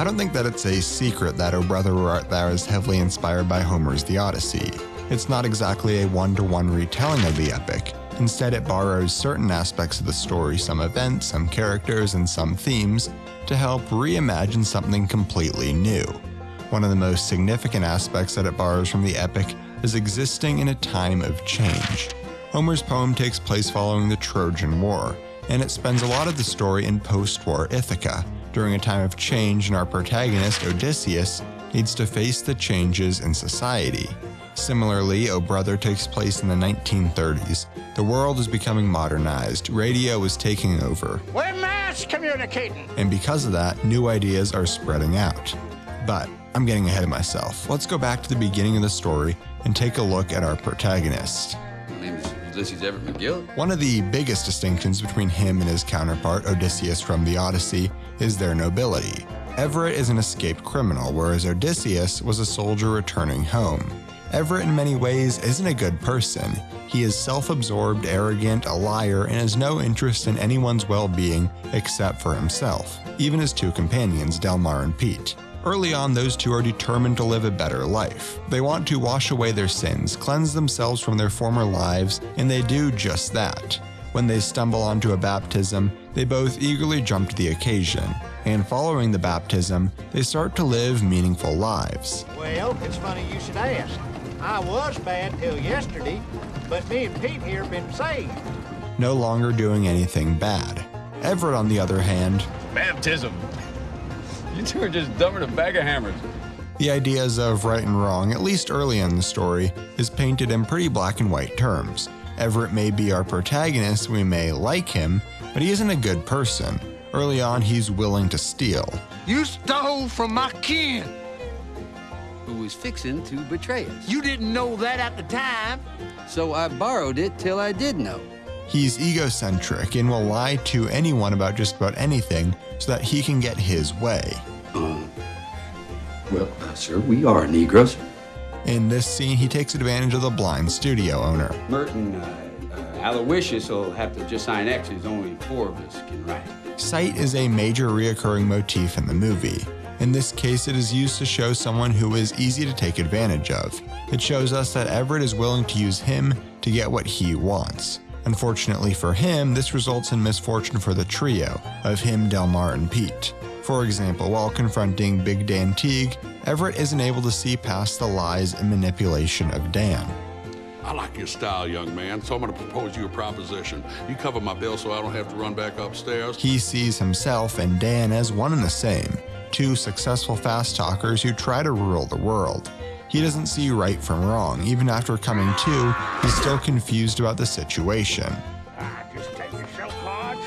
I don't think that it's a secret that O Brother Where Art Thou is heavily inspired by Homer's The Odyssey. It's not exactly a one to one retelling of the epic. Instead, it borrows certain aspects of the story, some events, some characters, and some themes, to help reimagine something completely new. One of the most significant aspects that it borrows from the epic is existing in a time of change. Homer's poem takes place following the Trojan War, and it spends a lot of the story in post war Ithaca, during a time of change, and our protagonist, Odysseus, needs to face the changes in society. Similarly, O Brother takes place in the 1930s. The world is becoming modernized, radio is taking over. We're mass communicating! And because of that, new ideas are spreading out. But I'm getting ahead of myself. Let's go back to the beginning of the story and take a look at our protagonist. My name is Ulysses Everett McGill. One of the biggest distinctions between him and his counterpart, Odysseus from the Odyssey, is their nobility. Everett is an escaped criminal, whereas Odysseus was a soldier returning home. Everett, in many ways, isn't a good person. He is self absorbed, arrogant, a liar, and has no interest in anyone's well being except for himself, even his two companions, Delmar and Pete. Early on, those two are determined to live a better life. They want to wash away their sins, cleanse themselves from their former lives, and they do just that. When they stumble onto a baptism, they both eagerly jump to the occasion, and following the baptism, they start to live meaningful lives. Well, it's funny you should ask. I was bad till yesterday, but me and Pete here been saved. No longer doing anything bad. Everett, on the other hand, Baptism. You two are just dumber than a bag of hammers. The ideas of right and wrong, at least early in the story, is painted in pretty black and white terms. Everett may be our protagonist, we may like him, but he isn't a good person. Early on, he's willing to steal. You stole from my kin. Who was fixing to betray us. You didn't know that at the time. So I borrowed it till I did know. He's egocentric and will lie to anyone about just about anything so that he can get his way. Well, uh, sir, we are Negroes. In this scene, he takes advantage of the blind studio owner. Merton, uh, uh, Aloysius will have to just sign X's. Only four of us can write. Sight is a major reoccurring motif in the movie. In this case, it is used to show someone who is easy to take advantage of. It shows us that Everett is willing to use him to get what he wants. Unfortunately for him, this results in misfortune for the trio of him, Delmar, and Pete. For example, while confronting Big Dan Teague, Everett isn't able to see past the lies and manipulation of Dan. I like your style, young man, so I'm going to propose you a proposition. You cover my bill so I don't have to run back upstairs. He sees himself and Dan as one and the same, two successful fast talkers who try to rule the world. He doesn't see right from wrong. Even after coming to, he's still confused about the situation. I just take your show cards.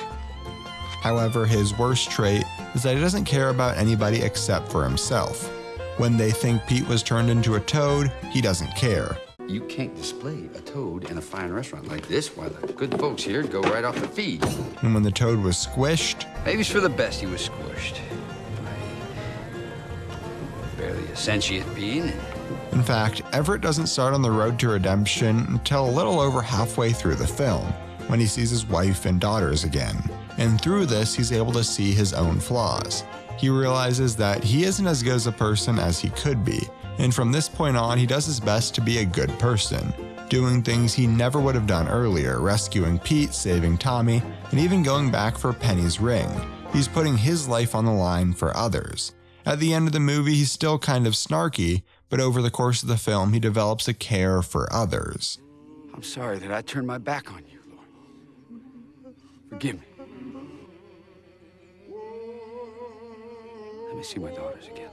However, his worst trait is that he doesn't care about anybody except for himself. When they think Pete was turned into a toad, he doesn't care. You can't display a toad in a fine restaurant like this while the good folks here go right off the feed. And when the toad was squished, Maybe it's for the best he was squished. By barely a sentient being. in fact, Everett doesn't start on the road to redemption until a little over halfway through the film, when he sees his wife and daughters again. And through this, he's able to see his own flaws. He realizes that he isn't as good as a person as he could be, and from this point on, he does his best to be a good person, doing things he never would have done earlier, rescuing Pete, saving Tommy, and even going back for Penny's ring. He's putting his life on the line for others. At the end of the movie, he's still kind of snarky, but over the course of the film, he develops a care for others. I'm sorry that I turned my back on you, Lord. Forgive me. Let me see my daughters again.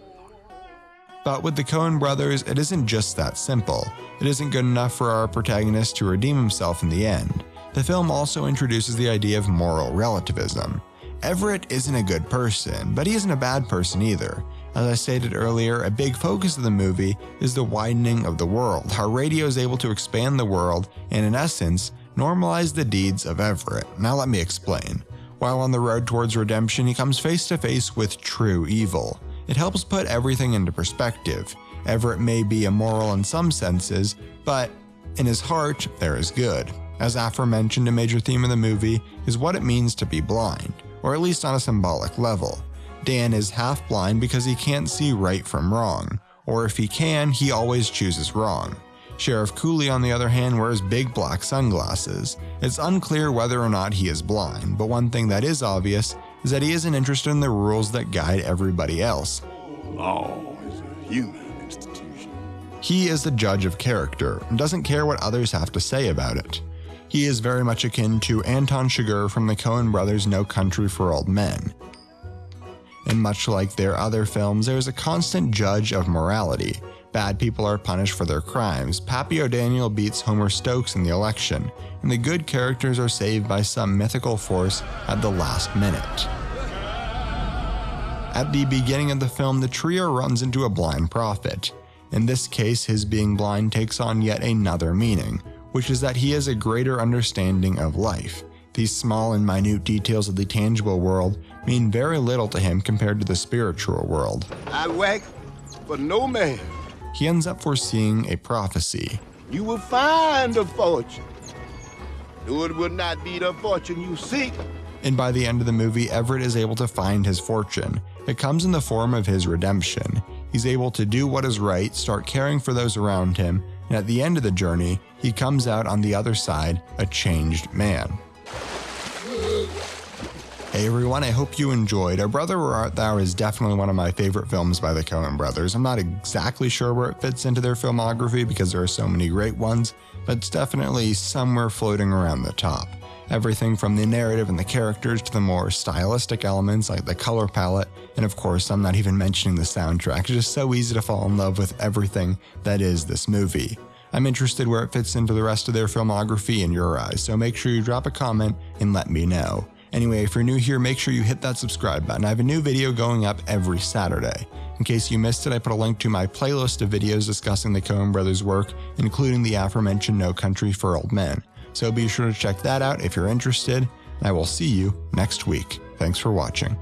But with the Coen brothers, it isn't just that simple. It isn't good enough for our protagonist to redeem himself in the end. The film also introduces the idea of moral relativism. Everett isn't a good person, but he isn't a bad person either. As I stated earlier, a big focus of the movie is the widening of the world, how radio is able to expand the world and, in essence, normalize the deeds of Everett. Now, let me explain. While on the road towards redemption, he comes face to face with true evil. It helps put everything into perspective. Everett may be immoral in some senses, but in his heart, there is good. As aforementioned, a major theme of the movie is what it means to be blind, or at least on a symbolic level. Dan is half blind because he can't see right from wrong, or if he can, he always chooses wrong. Sheriff Cooley, on the other hand, wears big black sunglasses. It's unclear whether or not he is blind, but one thing that is obvious is that he isn't interested in the rules that guide everybody else. Law is a human institution. He is the judge of character and doesn't care what others have to say about it. He is very much akin to Anton Chigurh from the Coen brothers' No Country for Old Men. And much like their other films, there is a constant judge of morality, Bad people are punished for their crimes. Pappy O'Daniel beats Homer Stokes in the election, and the good characters are saved by some mythical force at the last minute. At the beginning of the film, the trio runs into a blind prophet. In this case, his being blind takes on yet another meaning, which is that he has a greater understanding of life. These small and minute details of the tangible world mean very little to him compared to the spiritual world. I work for no man he ends up foreseeing a prophecy. You will find a fortune, though it will not be the fortune you seek. And by the end of the movie, Everett is able to find his fortune. It comes in the form of his redemption. He's able to do what is right, start caring for those around him, and at the end of the journey, he comes out on the other side a changed man. Hey everyone, I hope you enjoyed. O Brother Where Art Thou is definitely one of my favorite films by the Coen brothers. I'm not exactly sure where it fits into their filmography because there are so many great ones, but it's definitely somewhere floating around the top. Everything from the narrative and the characters to the more stylistic elements like the color palette, and of course, I'm not even mentioning the soundtrack. It's just so easy to fall in love with everything that is this movie. I'm interested where it fits into the rest of their filmography in your eyes, so make sure you drop a comment and let me know. Anyway, if you're new here, make sure you hit that subscribe button. I have a new video going up every Saturday. In case you missed it, I put a link to my playlist of videos discussing the Coen brothers' work, including the aforementioned No Country for Old Men. So be sure to check that out if you're interested, and I will see you next week. Thanks for watching.